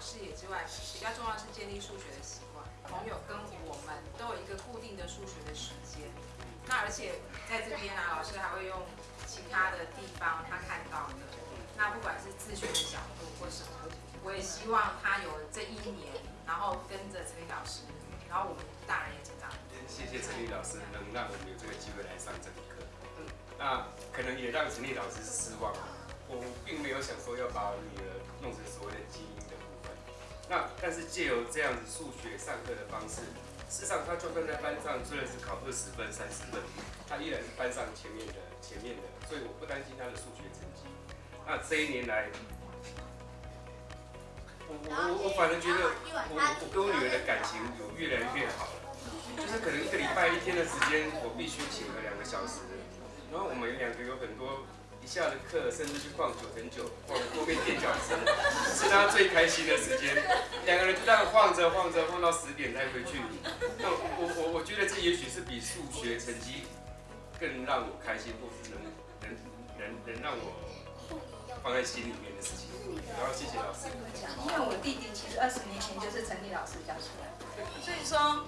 视野之外，比较重要是建立数学的习惯。朋友跟我们都有一个固定的数学的时间，那而且在这边啊，老师还会用其他的地方他看到的，那不管是自学的角度或什么，我也希望他有这一年，然后跟着陈立老师，然后我们大人也成长。谢谢陈立老师能让我们有这个机会来上这堂课，那可能也让陈立老师失望。我并想说要把女儿弄成所谓的精英的部分，那但是借由这样子数学上课的方式，事实上他就算在班上虽然是考二十分、三十分，他依然是班上前面的前面的，所以我不担心他的数学成绩。那这一年来，我我我反正觉得我我跟我女儿的感情有越来越好了，就是可能一个礼拜一天的时间，我必须请个两个小时，然后我们两个有很多。下了课，甚至去逛九层九，逛后面垫脚石，是他最开心的时间。两个人就这样晃着晃着，晃到十点才回去。那我我我觉得这也许是比数学成绩更让我开心，或是能能能能让我放在心里面的事情。然后谢谢老师。因为我弟弟其实二十年前就是陈立老师教出来，所以说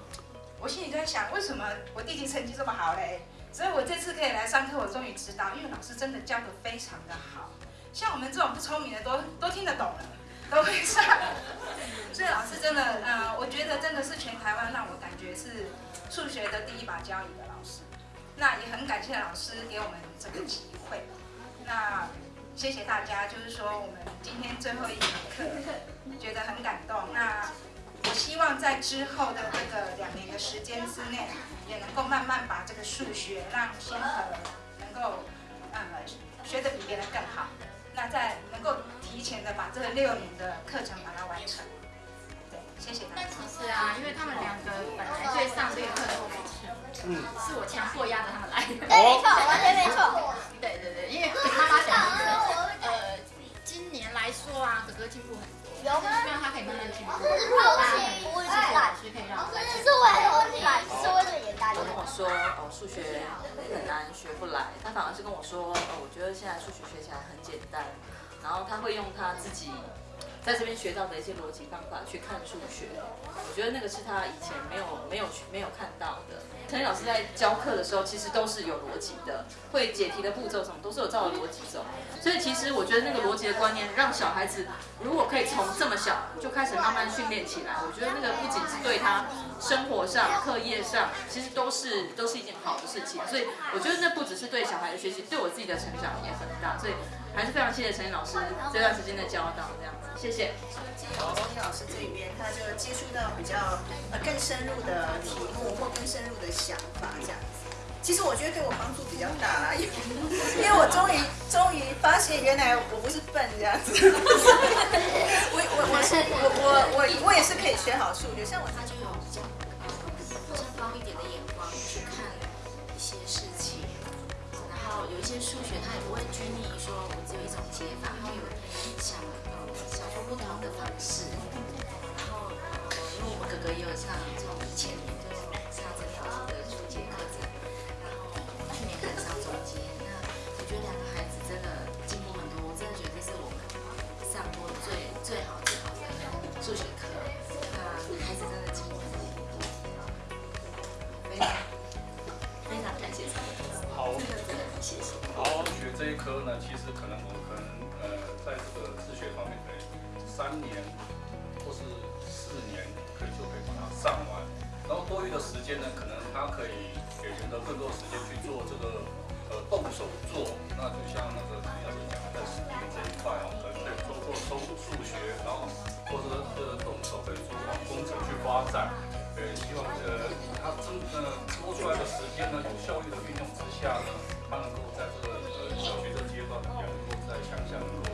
我心里在想，为什么我弟弟成绩这么好嘞？所以我这次可以来上课，我终于知道，因为老师真的教的非常的好，像我们这种不聪明的都都听得懂了，都会上。所以老师真的，呃，我觉得真的是全台湾让我感觉是数学的第一把交椅的老师。那也很感谢老师给我们这个机会。那谢谢大家，就是说我们今天最后一堂课，觉得很感动。那希望在之后的这个两年的时间之内。也能够慢慢把这个数学让先和能够呃学得比别人更好，那再能够提前的把这六年的课程把它完数学很难学不来，他反而是跟我说哦，我觉得现在数学学起来很简单，然后他会用他自己。在这边学到的一些逻辑方法去看数学，我觉得那个是他以前没有没有没有看到的。陈老师在教课的时候，其实都是有逻辑的，会解题的步骤什么都是有照着逻辑走。所以其实我觉得那个逻辑的观念，让小孩子如果可以从这么小就开始慢慢训练起来，我觉得那个不仅是对他生活上、课业上，其实都是都是一件好的事情。所以我觉得那不只是对小孩的学习，对我自己的成长也很大。所以还是非常谢谢陈老师这段时间的教导，这样。谢谢。从陈老师这边，他就接触到比较呃更深入的题目或更深入的想法这样子。其实我觉得对我帮助比较大啦，因为因为我终于终于发现原来我不是笨这样子。我我我是我我我我也是可以学好数学，像我他就有比较更高一点的眼光有一些数学他也不会拘泥于说我只有一种解法，他有想。想出不同的方式，然后呃因为我们哥哥也有上，从以前谢谢。好，学这一科呢，其实可能我可能呃，在这个自学方面可以。三年或是四年，可以就可以把它上完。然后多余的时间呢，可能他可以给人的更多时间去做这个呃动手做。那就像那个陈老师讲的，在实验这一块哦，可能可以做做数数学，然后或者是动手可以做往工程去发展。呃，希望呃他真呃多出来的时间呢，有效率的运用之下呢，他能够在这个呃小学的阶段，也能够在想象能够